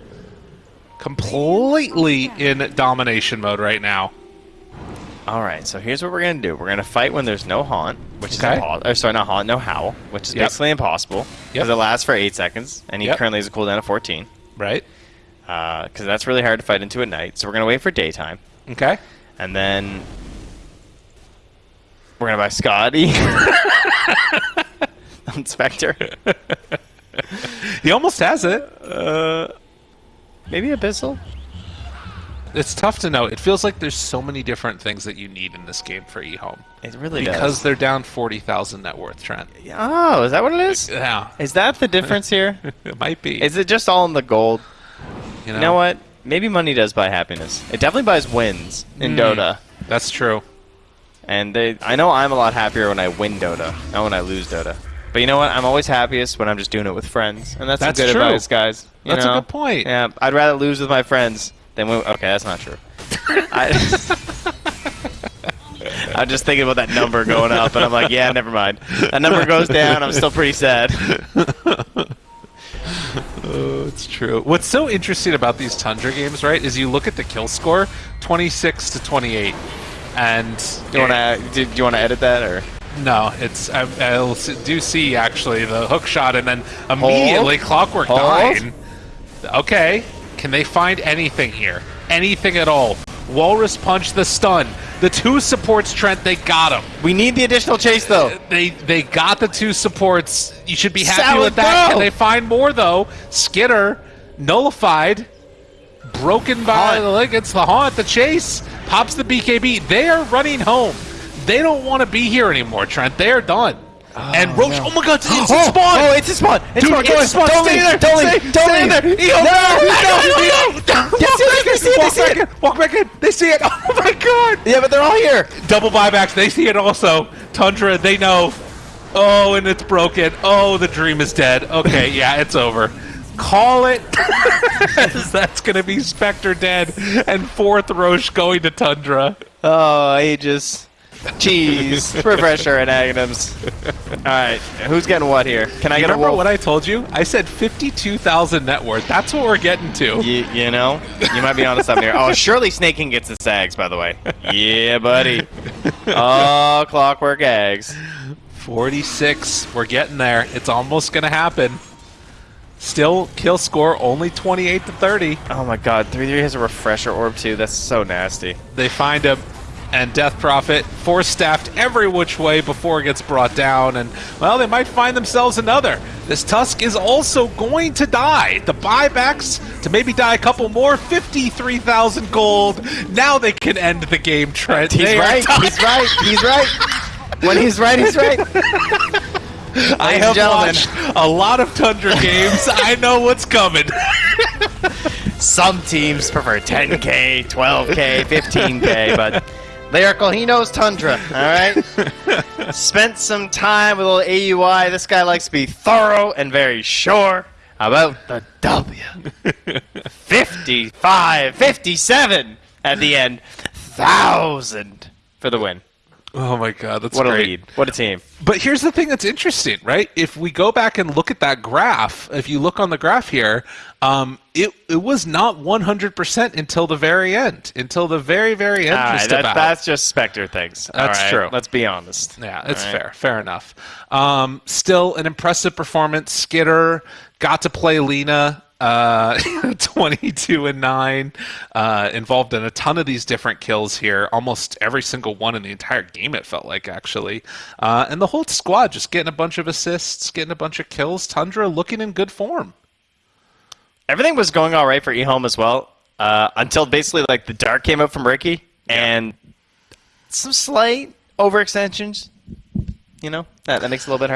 Completely in domination mode right now. All right, so here's what we're gonna do. We're gonna fight when there's no haunt, which is Okay. impossible. Sorry, not haunt, no howl, which is Yep. basically impossible because Yep. it lasts for eight seconds, and he Yep. currently has a cooldown of 14. Right? Because that's really hard to fight into at night. So we're gonna wait for daytime, Okay. and then we're gonna buy Scotty Inspector. He almost has it. Uh, maybe Abyssal. It's tough to know. It feels like there's so many different things that you need in this game for eHome. It really Because does. they're down 40,000 net worth, Trent. Oh, is that what it is? Yeah, Is that the difference here? it might be. Is it just all in the gold? You You know what? Maybe money does buy happiness. It definitely buys wins in Hmm. Dota. That's true. And they, I know I'm a lot happier when I win Dota, not when I lose Dota. But you know what? I'm always happiest when I'm just doing it with friends, and that's, That's good true. advice, guys. You That's a good point. Yeah, I'd rather lose with my friends than win. Okay, that's not true. I, I'm just thinking about that number going up, and I'm like, yeah, never mind. That number goes down, I'm still pretty sad. True. What's so interesting about these Tundra games, right, is you look at the kill score, 26 to 28, and Do you want to? Do, you want to edit that or? No, it's I, I'll do see actually the hook shot, and then immediately Clockwork Hold. Nine. Okay, can they find anything here? Anything at all? Walrus punch the stun. The two supports, Trent, they got him. We need the additional chase though. Uh, they they got the two supports. You should be happy Salad, with that. go! Can they find more though? Skitter nullified, broken by Haunt. the ligates. The haunt, the chase pops the BKB. They are running home. They don't want to be here anymore, Trent. They are done. And oh, Rosh, oh my God, it's instant oh, spawn. Oh, it's a spawn. It's Dude, spawn. it's a spawn. Don't Stay leave. there. Don't Stay- leave. Don't stay leave. there. Eo, No, no, no, no, no. no. Yes, yes, they see it. They Walk see back it. in. Walk back in. They see it. Oh my God. Yeah, but they're all here. Double buybacks. They see it also. Tundra, they know. Oh, and it's broken. Oh, the dream is dead. Okay, yeah, it's over. Call it. That's going to be Spectre dead and fourth Rosh going to Tundra. Oh, Aegis. Cheese, refresher, and Aghanims. All right, who's getting what here? Can I You get a remember wolf? what I told you? I said 52,000 net worth. That's what we're getting to. You, you know, you might be onto something here. Oh, surely Sneyking gets the sags, by the way. Yeah, buddy. Oh, clockwork eggs. 46. We're getting there. It's almost going to happen. Still, kill score only 28 to 30. Oh my god, 3-3 has a refresher orb too. That's so nasty. They find him, and Death Prophet force staffed every which way before it gets brought down, and well, they might find themselves another. This Tusk is also going to die. The buybacks to maybe die a couple more. 53,000 gold. Now they can end the game, Trent. He's They right. He's right. He's right. When he's right, he's right. I have gentlemen. watched a lot of Tundra games. I know what's coming. Some teams prefer 10k, 12k, 15k, but Lyrical, he knows Tundra, alright? Spent some time with a little AUI. This guy likes to be thorough and very sure about the W. 55, 57 at the end. Thousand for the win. Oh my god, that's What a great. lead. What a team. But here's the thing that's interesting, right? If we go back and look at that graph, if you look on the graph here, um, it it was not 100% until the very end, until the very very end. Just that, that's just Spectre things. That's Alright, true. Let's be honest. Yeah, it's right. fair. Fair enough. Um, still an impressive performance. Skitter got to play Lina. Uh, 22 and 9 uh, involved in a ton of these different kills here almost every single one in the entire game it felt like actually uh, and the whole squad just getting a bunch of assists getting a bunch of kills tundra looking in good form everything was going all right for eHome as well uh, until basically like the dart came out from Riki and some slight overextensions. You know that that makes it a little bit hard.